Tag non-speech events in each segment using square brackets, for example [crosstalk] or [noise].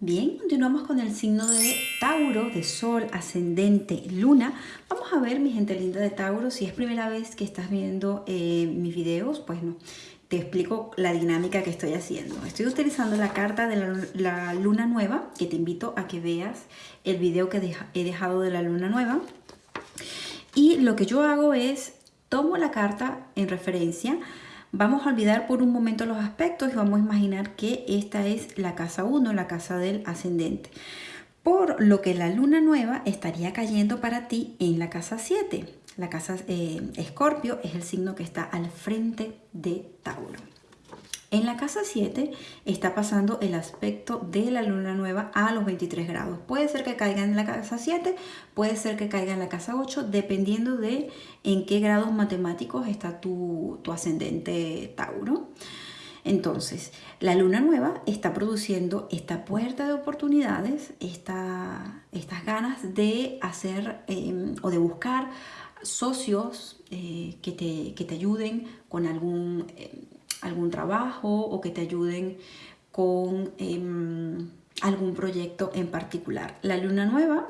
Bien, continuamos con el signo de Tauro, de Sol, Ascendente, Luna. Vamos a ver, mi gente linda de Tauro, si es primera vez que estás viendo eh, mis videos, pues no, te explico la dinámica que estoy haciendo. Estoy utilizando la carta de la, la Luna Nueva, que te invito a que veas el video que he dejado de la Luna Nueva. Y lo que yo hago es, tomo la carta en referencia, Vamos a olvidar por un momento los aspectos y vamos a imaginar que esta es la casa 1, la casa del ascendente. Por lo que la luna nueva estaría cayendo para ti en la casa 7. La casa eh, Escorpio es el signo que está al frente de Tauro. En la casa 7 está pasando el aspecto de la luna nueva a los 23 grados. Puede ser que caiga en la casa 7, puede ser que caiga en la casa 8, dependiendo de en qué grados matemáticos está tu, ascendente Tauro. Entonces, la luna nueva está produciendo esta puerta de oportunidades, estas ganas de hacer em, o de buscar socios eh, que, te, que, te, ayuden con algún... Em, algún trabajo o que te ayuden con em, algún proyecto en particular. La luna nueva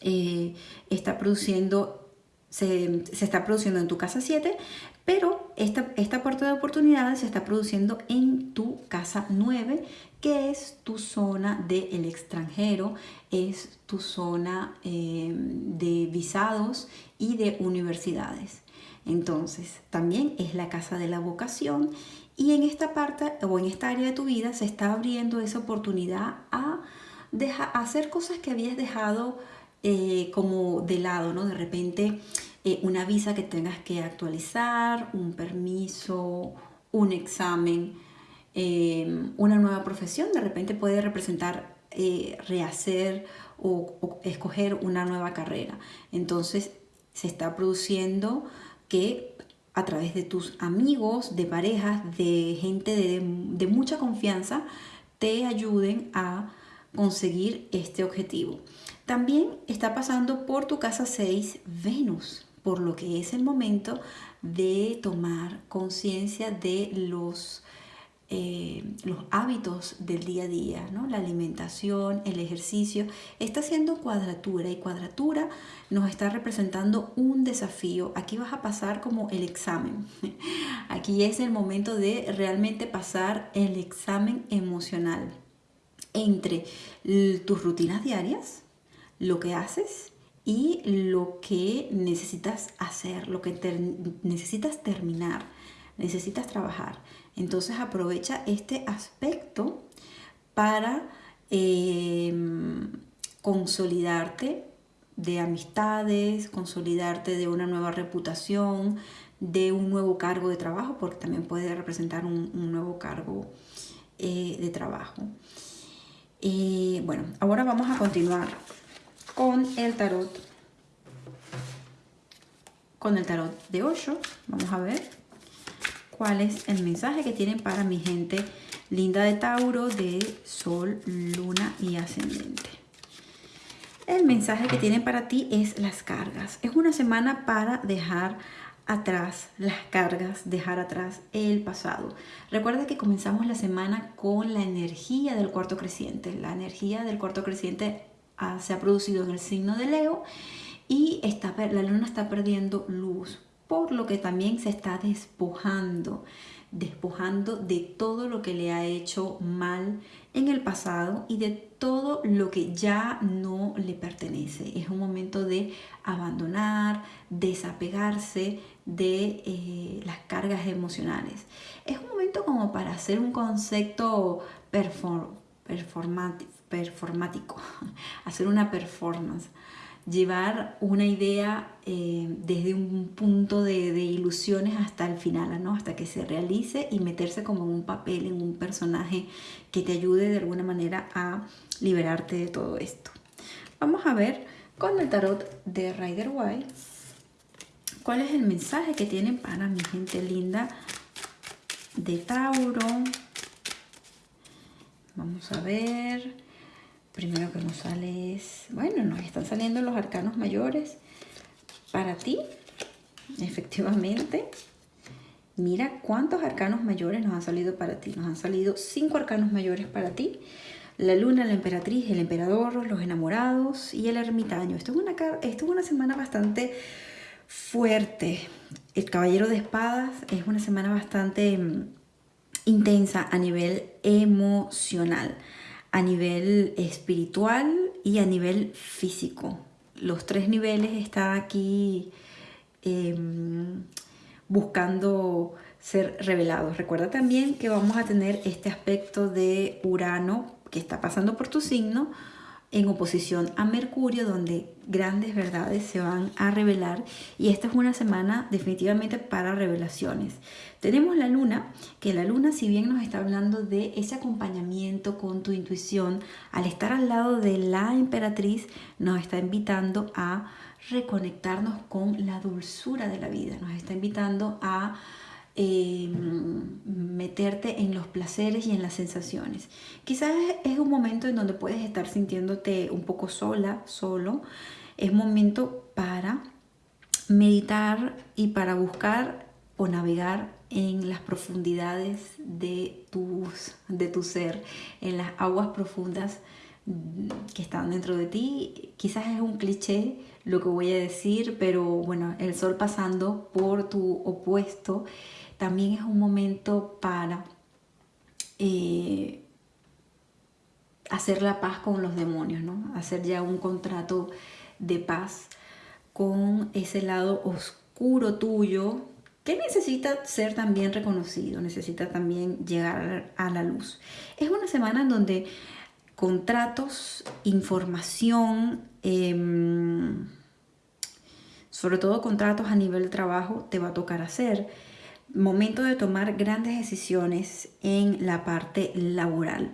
eh, está produciendo, se, está produciendo en tu casa 7, pero esta, esta puerta de oportunidades se está produciendo en tu casa 9, que es tu zona del extranjero, es tu zona em, de visados y de universidades. Entonces, también es la casa de la vocación y en esta parte o en esta área de tu vida se está abriendo esa oportunidad a, hacer cosas que habías dejado eh, como de lado, ¿no? De repente eh, una visa que tengas que actualizar, un permiso, un examen, em, una nueva profesión, de repente puede representar eh, rehacer o escoger una nueva carrera. Entonces se está produciendo que a través de tus amigos, de parejas, de gente de, mucha confianza, te ayuden a conseguir este objetivo. También está pasando por tu casa 6 Venus, por lo que es el momento de tomar conciencia de los eh, los hábitos del día a día, ¿no? la alimentación, el ejercicio, está haciendo cuadratura y cuadratura nos está representando un desafío. Aquí vas a pasar como el examen. [laughs] Aquí es el momento de realmente pasar el examen emocional entre tus rutinas diarias, lo que haces y lo que necesitas hacer, lo que necesitas terminar, necesitas trabajar. Entonces aprovecha este aspecto para em, consolidarte de amistades, consolidarte de una nueva reputación, de un nuevo cargo de trabajo, porque también puede representar un, nuevo cargo eh, de trabajo. Y bueno, ahora vamos a continuar con el tarot, con el tarot de 8. Vamos a ver cuál es el mensaje que tienen para mi gente linda de Tauro, de Sol, Luna y Ascendente. El mensaje que tienen para ti es las cargas. Es una semana para dejar atrás las cargas, dejar atrás el pasado. Recuerda que comenzamos la semana con la energía del cuarto creciente. La energía del cuarto creciente ah, se ha producido en el signo de Leo y la luna está perdiendo luz por lo que también se está despojando, despojando de todo lo que le ha hecho mal en el pasado y de todo lo que ya no le pertenece. Es un momento de abandonar, desapegarse de eh, las cargas emocionales. Es un momento como para hacer un concepto performático, [laughs] hacer una performance llevar una idea eh, desde un punto de, ilusiones hasta el final, ¿no? hasta que se realice y meterse como en un papel, en un personaje que te ayude de alguna manera a liberarte de todo esto. Vamos a ver con el tarot de Rider White cuál es el mensaje que tienen para mi gente linda de Tauro. Vamos a ver primero que nos sale es, nos están saliendo los arcanos mayores para ti, efectivamente. Mira cuántos arcanos mayores nos han salido para ti. Nos han salido cinco arcanos mayores para ti. la luna, la emperatriz, el emperador, los enamorados y el ermitaño. Esto es una, esto es una semana bastante fuerte. El caballero de espadas es una semana bastante mm, intensa a nivel emocional, a nivel espiritual y a nivel físico. Los tres niveles están aquí em, buscando ser revelados. Recuerda también que vamos a tener este aspecto de Urano que está pasando por tu signo en oposición a Mercurio, donde grandes verdades se van a revelar. Y esta es una semana definitivamente para revelaciones. Tenemos la luna, que la luna si bien nos está hablando de ese acompañamiento con tu intuición, al estar al lado de la emperatriz, nos está invitando a reconectarnos con la dulzura de la vida, nos está invitando a Em, meterte en los placeres y en las sensaciones. Quizás es un momento en donde puedes estar sintiéndote un poco sola, solo. Es momento para meditar y para buscar o navegar en las profundidades de, tus, de tu ser, en las aguas profundas que están dentro de ti. Quizás es un cliché lo que voy a decir, pero bueno, el sol pasando por tu opuesto también es un momento para eh, hacer la paz con los demonios, ¿no? Hacer ya un contrato de paz con ese lado oscuro tuyo que necesita ser también reconocido, necesita también llegar a la luz. Es una semana en donde contratos, información, em, sobre todo contratos a nivel de trabajo, te va a tocar hacer momento de tomar grandes decisiones en la parte laboral.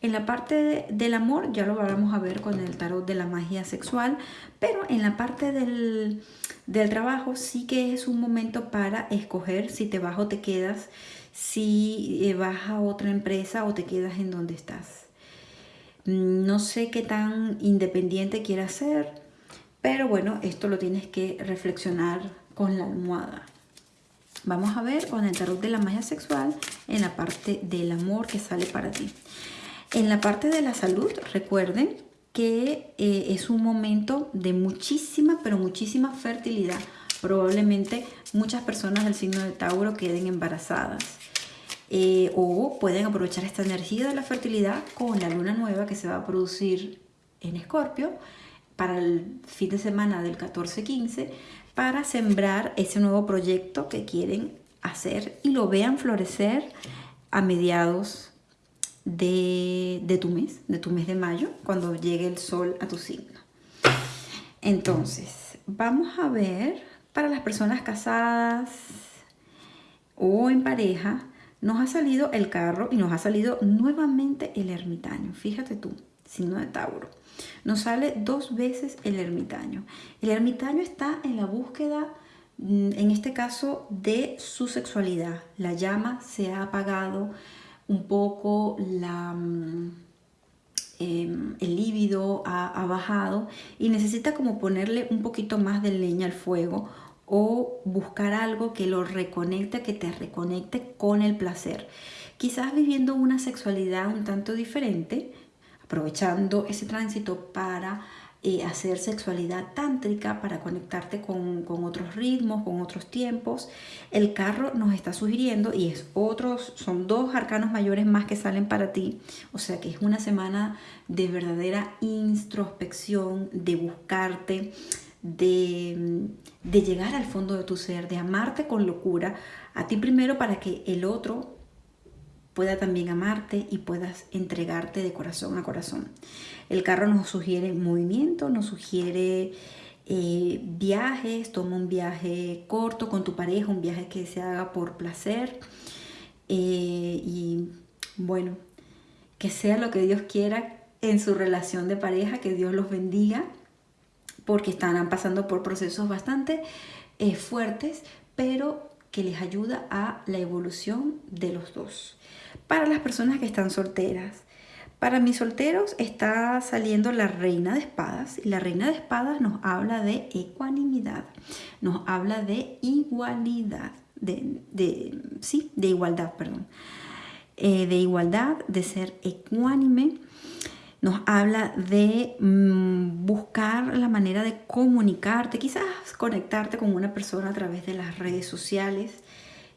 En la parte del amor ya lo vamos a ver con el tarot de la magia sexual, pero en la parte del, del trabajo sí que es un momento para escoger si te vas o te quedas, si eh, vas a otra empresa o te quedas en donde estás. No sé qué tan independiente quieras ser, pero bueno, esto lo tienes que reflexionar con la almohada. Vamos a ver con el tarot de la magia sexual en la parte del amor que sale para ti. En la parte de la salud, recuerden que eh, es un momento de muchísima, pero muchísima fertilidad. Probablemente muchas personas del signo de Tauro queden embarazadas. Eh, o pueden aprovechar esta energía de la fertilidad con la luna nueva que se va a producir en Escorpio para el fin de semana del 14-15 para sembrar ese nuevo proyecto que quieren hacer y lo vean florecer a mediados de, de, tu mes, de tu mes de mayo, cuando llegue el sol a tu signo. Entonces, vamos a ver para las personas casadas o en pareja, nos ha salido el carro y nos ha salido nuevamente el ermitaño. Fíjate tú, signo de Tauro. Nos sale dos veces el ermitaño. El ermitaño está en la búsqueda, mm, en este caso, de su sexualidad. La llama se ha apagado un poco, la, mm, em, el líbido ha, bajado y necesita como ponerle un poquito más de leña al fuego o buscar algo que lo reconecte, que te reconecte con el placer. Quizás viviendo una sexualidad un tanto diferente, aprovechando ese tránsito para eh, hacer sexualidad tántrica, para conectarte con, otros ritmos, con otros tiempos. El carro nos está sugiriendo y es otros, son dos arcanos mayores más que salen para ti. O sea que es una semana de verdadera introspección, de buscarte, de, de llegar al fondo de tu ser, de amarte con locura, a ti primero para que el otro pueda también amarte y puedas entregarte de corazón a corazón. El carro nos sugiere movimiento, nos sugiere eh, viajes, toma un viaje corto con tu pareja, un viaje que se haga por placer eh, y bueno, que sea lo que Dios quiera en su relación de pareja, que Dios los bendiga porque están pasando por procesos bastante eh, fuertes, pero que les ayuda a la evolución de los dos para las personas que están solteras. Para mis solteros está saliendo la reina de espadas y la reina de espadas nos habla de ecuanimidad, nos habla de igualdad, de, sí, de igualdad, perdón. eh, de igualdad, de ser ecuánime. Nos habla de mm, buscar la manera de comunicarte, quizás conectarte con una persona a través de las redes sociales.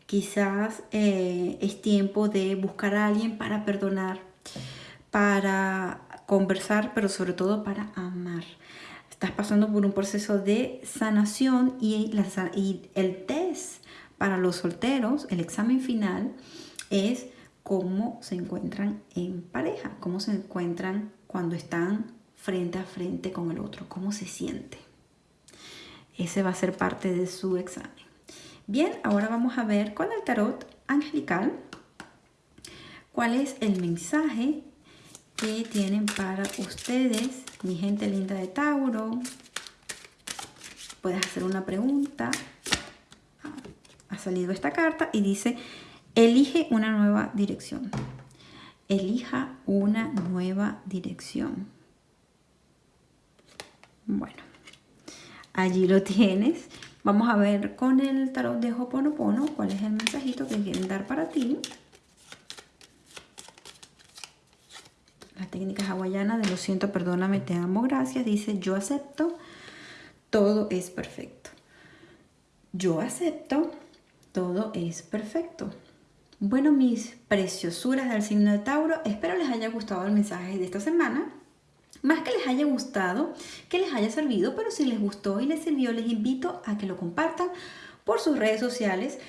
Quizás eh, es tiempo de buscar a alguien para perdonar, para conversar, pero sobre todo para amar. Estás pasando por un proceso de sanación y, y el test para los solteros, el examen final, es cómo se encuentran en pareja, cómo se encuentran cuando están frente a frente con el otro, cómo se siente. Ese va a ser parte de su examen. Bien, ahora vamos a ver con el tarot angelical cuál es el mensaje que tienen para ustedes, mi gente linda de Tauro. Puedes hacer una pregunta. Ha salido esta carta y dice, elige una nueva dirección. Elija una nueva dirección. Bueno, allí lo tienes. Vamos a ver con el tarot de Hoponopono cuál es el mensajito que quieren dar para ti. La técnica hawaiana de lo siento, perdóname, te amo, gracias. Dice, yo acepto, todo es perfecto. Yo acepto, todo es perfecto. Bueno, mis preciosuras del signo de Tauro, espero les haya gustado el mensaje de esta semana. Más que les haya gustado, que les haya servido, pero si les gustó y les sirvió, les invito a que lo compartan por sus redes sociales,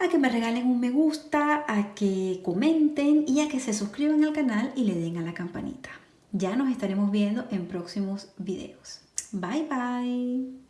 a que me regalen un me gusta, a que comenten y a que se suscriban al canal y le den a la campanita. Ya nos estaremos viendo en próximos videos. Bye bye.